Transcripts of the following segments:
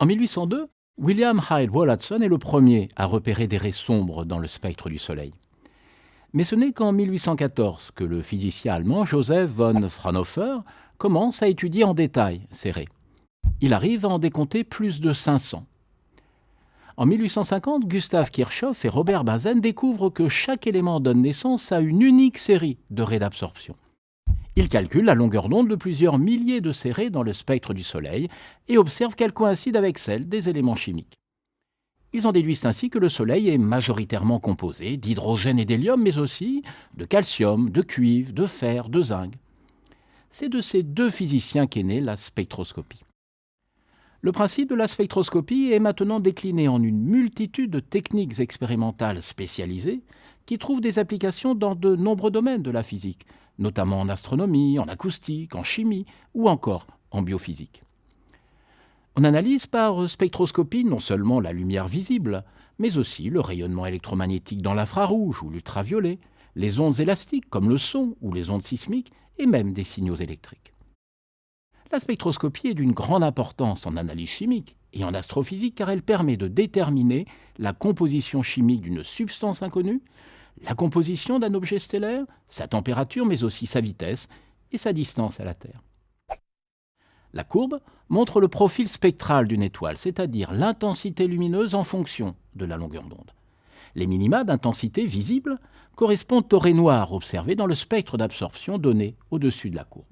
En 1802, William Hyde Wollaston est le premier à repérer des raies sombres dans le spectre du Soleil. Mais ce n'est qu'en 1814 que le physicien allemand Joseph von Fraunhofer commence à étudier en détail ces raies. Il arrive à en décompter plus de 500. En 1850, Gustav Kirchhoff et Robert Bunsen découvrent que chaque élément donne naissance à une unique série de raies d'absorption. Ils calculent la longueur d'onde de plusieurs milliers de raies dans le spectre du Soleil et observent qu'elles coïncident avec celles des éléments chimiques. Ils en déduisent ainsi que le Soleil est majoritairement composé d'hydrogène et d'hélium, mais aussi de calcium, de cuivre, de fer, de zinc. C'est de ces deux physiciens qu'est née la spectroscopie. Le principe de la spectroscopie est maintenant décliné en une multitude de techniques expérimentales spécialisées qui trouvent des applications dans de nombreux domaines de la physique, notamment en astronomie, en acoustique, en chimie ou encore en biophysique. On analyse par spectroscopie non seulement la lumière visible, mais aussi le rayonnement électromagnétique dans l'infrarouge ou l'ultraviolet, les ondes élastiques comme le son ou les ondes sismiques et même des signaux électriques. La spectroscopie est d'une grande importance en analyse chimique et en astrophysique car elle permet de déterminer la composition chimique d'une substance inconnue, la composition d'un objet stellaire, sa température mais aussi sa vitesse et sa distance à la Terre. La courbe montre le profil spectral d'une étoile, c'est-à-dire l'intensité lumineuse en fonction de la longueur d'onde. Les minima d'intensité visible correspondent aux raies noires observées dans le spectre d'absorption donné au-dessus de la courbe.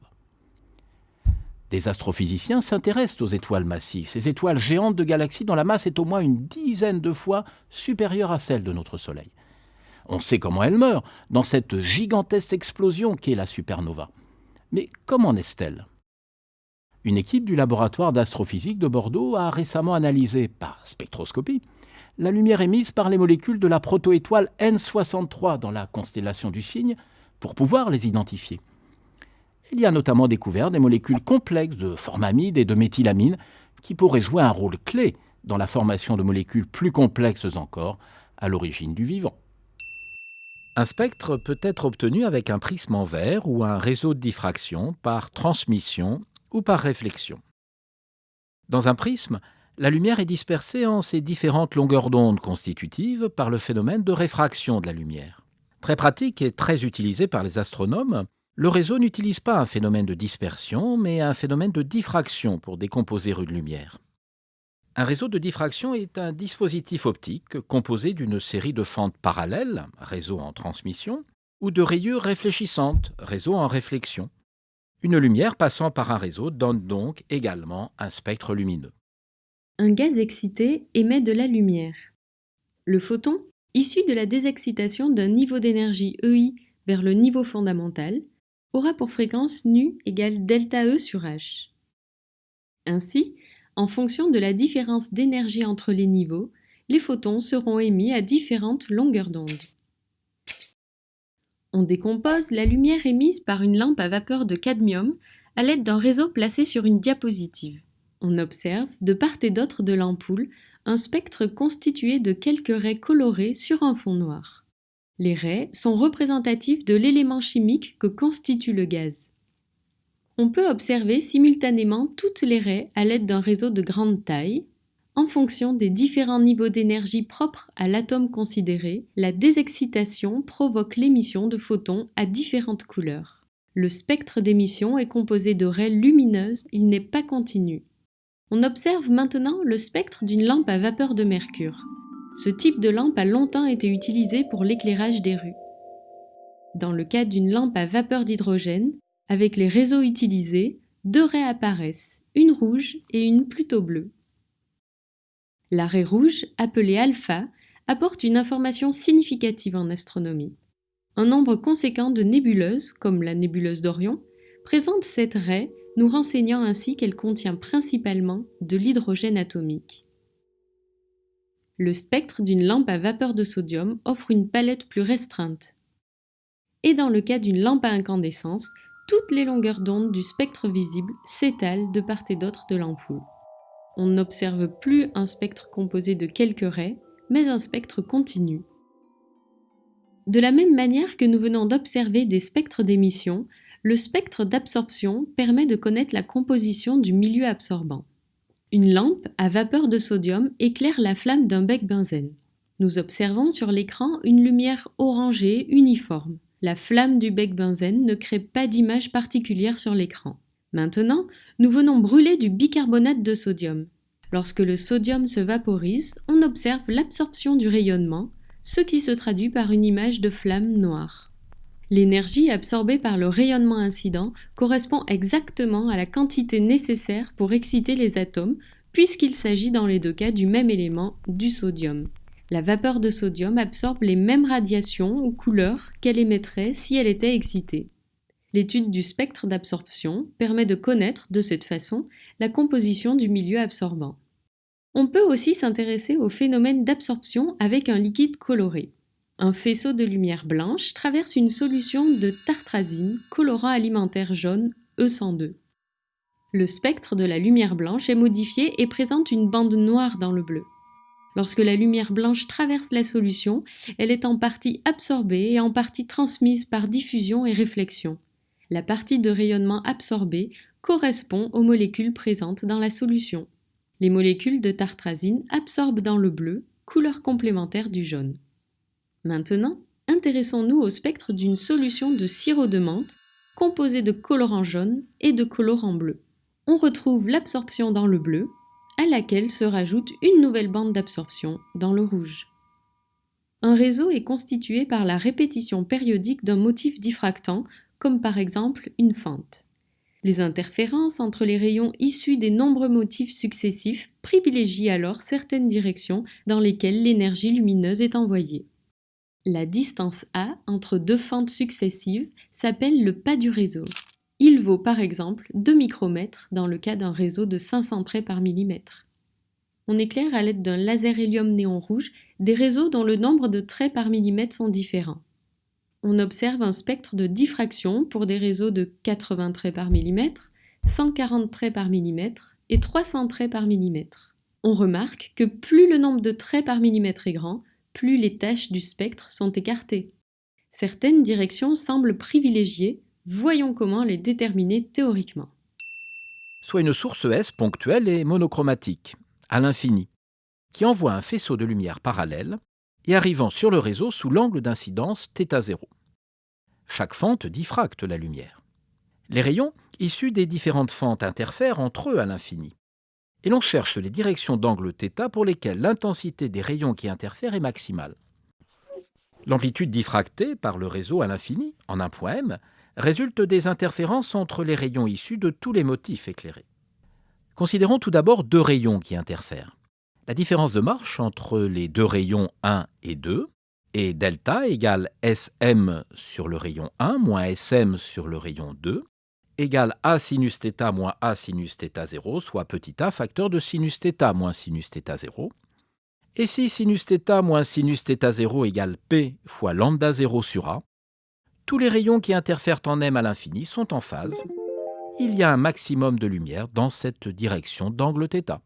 Des astrophysiciens s'intéressent aux étoiles massives, ces étoiles géantes de galaxies dont la masse est au moins une dizaine de fois supérieure à celle de notre Soleil. On sait comment elles meurent, dans cette gigantesque explosion qu'est la supernova. Mais comment naissent-elles? Une équipe du laboratoire d'astrophysique de Bordeaux a récemment analysé, par spectroscopie, la lumière émise par les molécules de la protoétoile N63 dans la constellation du Cygne pour pouvoir les identifier. Il y a notamment découvert des molécules complexes de formamide et de méthylamine qui pourraient jouer un rôle clé dans la formation de molécules plus complexes encore à l'origine du vivant. Un spectre peut être obtenu avec un prisme en verre ou un réseau de diffraction par transmission ou par réflexion. Dans un prisme, la lumière est dispersée en ses différentes longueurs d'onde constitutives par le phénomène de réfraction de la lumière. Très pratique et très utilisé par les astronomes, le réseau n'utilise pas un phénomène de dispersion, mais un phénomène de diffraction pour décomposer une lumière. Un réseau de diffraction est un dispositif optique composé d'une série de fentes parallèles, réseau en transmission, ou de rayures réfléchissantes, réseau en réflexion. Une lumière passant par un réseau donne donc également un spectre lumineux. Un gaz excité émet de la lumière. Le photon, issu de la désexcitation d'un niveau d'énergie EI vers le niveau fondamental, aura pour fréquence nu égale delta E sur H. Ainsi, en fonction de la différence d'énergie entre les niveaux, les photons seront émis à différentes longueurs d'onde. On décompose la lumière émise par une lampe à vapeur de cadmium à l'aide d'un réseau placé sur une diapositive. On observe, de part et d'autre de l'ampoule, un spectre constitué de quelques raies colorées sur un fond noir. Les raies sont représentatives de l'élément chimique que constitue le gaz. On peut observer simultanément toutes les raies à l'aide d'un réseau de grande taille. En fonction des différents niveaux d'énergie propres à l'atome considéré, la désexcitation provoque l'émission de photons à différentes couleurs. Le spectre d'émission est composé de raies lumineuses, il n'est pas continu. On observe maintenant le spectre d'une lampe à vapeur de mercure. Ce type de lampe a longtemps été utilisé pour l'éclairage des rues. Dans le cas d'une lampe à vapeur d'hydrogène, avec les réseaux utilisés, deux raies apparaissent, une rouge et une plutôt bleue. La raie rouge, appelée alpha, apporte une information significative en astronomie. Un nombre conséquent de nébuleuses, comme la nébuleuse d'Orion, présente cette raie, nous renseignant ainsi qu'elle contient principalement de l'hydrogène atomique. Le spectre d'une lampe à vapeur de sodium offre une palette plus restreinte. Et dans le cas d'une lampe à incandescence, toutes les longueurs d'onde du spectre visible s'étalent de part et d'autre de l'ampoule. On n'observe plus un spectre composé de quelques raies, mais un spectre continu. De la même manière que nous venons d'observer des spectres d'émission, le spectre d'absorption permet de connaître la composition du milieu absorbant. Une lampe à vapeur de sodium éclaire la flamme d'un bec benzène. Nous observons sur l'écran une lumière orangée uniforme. La flamme du bec benzène ne crée pas d'image particulière sur l'écran. Maintenant, nous venons brûler du bicarbonate de sodium. Lorsque le sodium se vaporise, on observe l'absorption du rayonnement, ce qui se traduit par une image de flamme noire. L'énergie absorbée par le rayonnement incident correspond exactement à la quantité nécessaire pour exciter les atomes, puisqu'il s'agit dans les deux cas du même élément, du sodium. La vapeur de sodium absorbe les mêmes radiations ou couleurs qu'elle émettrait si elle était excitée. L'étude du spectre d'absorption permet de connaître, de cette façon, la composition du milieu absorbant. On peut aussi s'intéresser au phénomène d'absorption avec un liquide coloré. Un faisceau de lumière blanche traverse une solution de tartrazine, colorant alimentaire jaune E102. Le spectre de la lumière blanche est modifié et présente une bande noire dans le bleu. Lorsque la lumière blanche traverse la solution, elle est en partie absorbée et en partie transmise par diffusion et réflexion. La partie de rayonnement absorbée correspond aux molécules présentes dans la solution. Les molécules de tartrazine absorbent dans le bleu, couleur complémentaire du jaune. Maintenant, intéressons-nous au spectre d'une solution de sirop de menthe composée de colorant jaune et de colorant bleu. On retrouve l'absorption dans le bleu, à laquelle se rajoute une nouvelle bande d'absorption dans le rouge. Un réseau est constitué par la répétition périodique d'un motif diffractant, comme par exemple une fente. Les interférences entre les rayons issus des nombreux motifs successifs privilégient alors certaines directions dans lesquelles l'énergie lumineuse est envoyée. La distance A entre deux fentes successives s'appelle le pas du réseau. Il vaut par exemple 2 micromètres dans le cas d'un réseau de 500 traits par millimètre. On éclaire à l'aide d'un laser hélium néon rouge des réseaux dont le nombre de traits par millimètre sont différents. On observe un spectre de diffraction pour des réseaux de 80 traits par millimètre, 140 traits par millimètre et 300 traits par millimètre. On remarque que plus le nombre de traits par millimètre est grand, plus les tâches du spectre sont écartées. Certaines directions semblent privilégiées, voyons comment les déterminer théoriquement. Soit une source S ponctuelle et monochromatique, à l'infini, qui envoie un faisceau de lumière parallèle et arrivant sur le réseau sous l'angle d'incidence θ0. Chaque fente diffracte la lumière. Les rayons issus des différentes fentes interfèrent entre eux à l'infini et l'on cherche les directions d'angle θ pour lesquelles l'intensité des rayons qui interfèrent est maximale. L'amplitude diffractée par le réseau à l'infini, en un point m, résulte des interférences entre les rayons issus de tous les motifs éclairés. Considérons tout d'abord deux rayons qui interfèrent. La différence de marche entre les deux rayons 1 et 2 est delta égale Sm sur le rayon 1 moins Sm sur le rayon 2, égale a sinus θ moins a sinus θ0, soit petit a facteur de sinus θ moins sinus θ0. Et si sinus θ moins sinus θ0 égale p fois lambda 0 sur a, tous les rayons qui interfèrent en m à l'infini sont en phase. Il y a un maximum de lumière dans cette direction d'angle θ.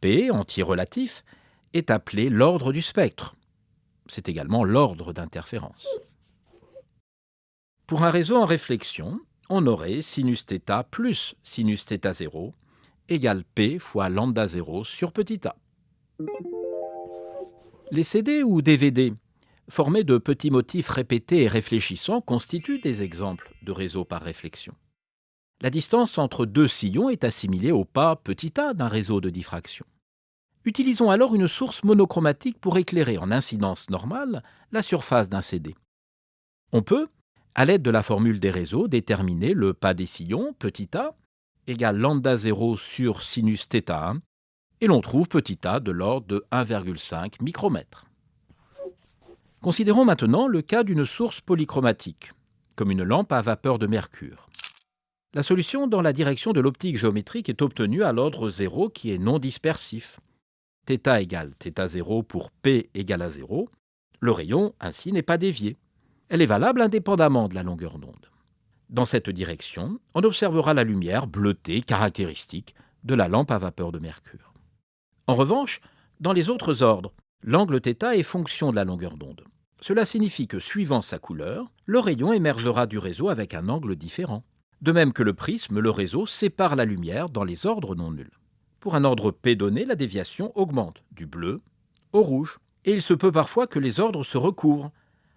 P, anti-relatif, est appelé l'ordre du spectre. C'est également l'ordre d'interférence. Pour un réseau en réflexion, on aurait sinus θ plus sinus θ0 égale p fois lambda 0 sur petit a. Les CD ou DVD, formés de petits motifs répétés et réfléchissants, constituent des exemples de réseaux par réflexion. La distance entre deux sillons est assimilée au pas petit a d'un réseau de diffraction. Utilisons alors une source monochromatique pour éclairer en incidence normale la surface d'un CD. On peut, à l'aide de la formule des réseaux, déterminer le pas des sillons, petit a, égale lambda 0 sur sinus θ1, et l'on trouve petit a de l'ordre de 1,5 micromètre. Considérons maintenant le cas d'une source polychromatique, comme une lampe à vapeur de mercure. La solution dans la direction de l'optique géométrique est obtenue à l'ordre 0 qui est non dispersif. θ égale θ0 pour P égale à 0. Le rayon, ainsi, n'est pas dévié elle est valable indépendamment de la longueur d'onde. Dans cette direction, on observera la lumière bleutée caractéristique de la lampe à vapeur de mercure. En revanche, dans les autres ordres, l'angle θ est fonction de la longueur d'onde. Cela signifie que suivant sa couleur, le rayon émergera du réseau avec un angle différent. De même que le prisme, le réseau sépare la lumière dans les ordres non nuls. Pour un ordre P donné, la déviation augmente du bleu au rouge. Et il se peut parfois que les ordres se recouvrent.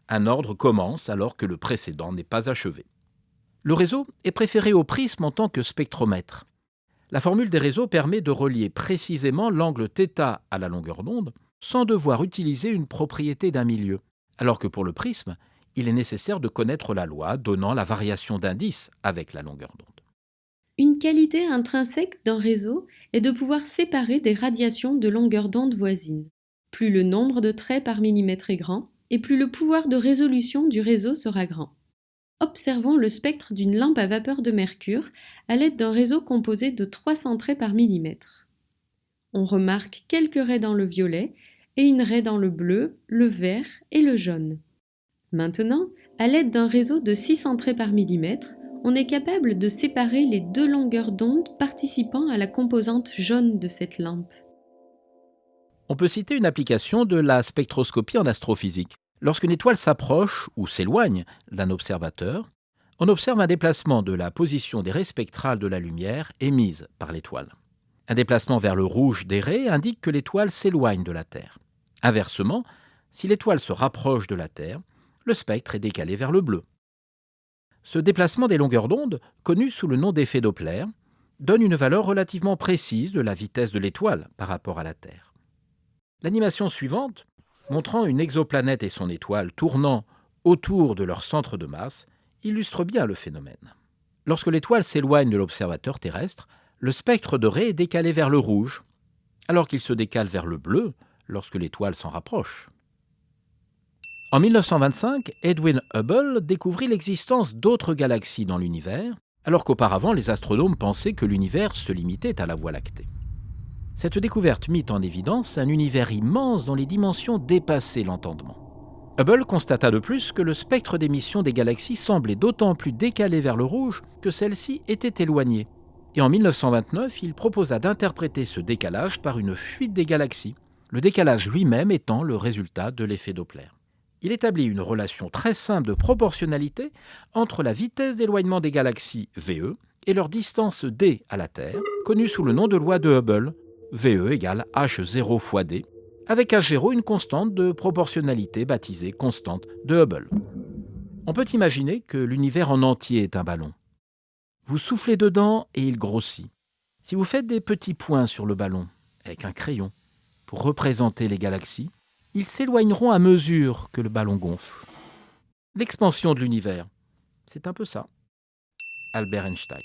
Un ordre commence alors que le précédent n'est pas achevé. Le réseau est préféré au prisme en tant que spectromètre. La formule des réseaux permet de relier précisément l'angle θ à la longueur d'onde sans devoir utiliser une propriété d'un milieu, alors que pour le prisme, il est nécessaire de connaître la loi donnant la variation d'indice avec la longueur d'onde. Une qualité intrinsèque d'un réseau est de pouvoir séparer des radiations de longueur d'onde voisines. Plus le nombre de traits par millimètre est grand, et plus le pouvoir de résolution du réseau sera grand. Observons le spectre d'une lampe à vapeur de mercure à l'aide d'un réseau composé de 300 traits par millimètre. On remarque quelques raies dans le violet et une raie dans le bleu, le vert et le jaune. Maintenant, à l'aide d'un réseau de 600 traits par millimètre, on est capable de séparer les deux longueurs d'onde participant à la composante jaune de cette lampe. On peut citer une application de la spectroscopie en astrophysique. Lorsqu'une étoile s'approche ou s'éloigne d'un observateur, on observe un déplacement de la position des raies spectrales de la lumière émise par l'étoile. Un déplacement vers le rouge des raies indique que l'étoile s'éloigne de la Terre. Inversement, si l'étoile se rapproche de la Terre, le spectre est décalé vers le bleu. Ce déplacement des longueurs d'onde, connu sous le nom d'effet Doppler, donne une valeur relativement précise de la vitesse de l'étoile par rapport à la Terre. L'animation suivante, montrant une exoplanète et son étoile tournant autour de leur centre de masse, illustre bien le phénomène. Lorsque l'étoile s'éloigne de l'observateur terrestre, le spectre de raie est décalé vers le rouge, alors qu'il se décale vers le bleu lorsque l'étoile s'en rapproche. En 1925, Edwin Hubble découvrit l'existence d'autres galaxies dans l'univers, alors qu'auparavant les astronomes pensaient que l'univers se limitait à la Voie lactée. Cette découverte mit en évidence un univers immense dont les dimensions dépassaient l'entendement. Hubble constata de plus que le spectre d'émission des galaxies semblait d'autant plus décalé vers le rouge que celles-ci étaient éloignées. Et en 1929, il proposa d'interpréter ce décalage par une fuite des galaxies, le décalage lui-même étant le résultat de l'effet Doppler il établit une relation très simple de proportionnalité entre la vitesse d'éloignement des galaxies VE et leur distance d à la Terre, connue sous le nom de loi de Hubble, VE égale h0 fois d, avec h0 une constante de proportionnalité baptisée constante de Hubble. On peut imaginer que l'univers en entier est un ballon. Vous soufflez dedans et il grossit. Si vous faites des petits points sur le ballon avec un crayon représenter les galaxies, ils s'éloigneront à mesure que le ballon gonfle. L'expansion de l'univers, c'est un peu ça. Albert Einstein.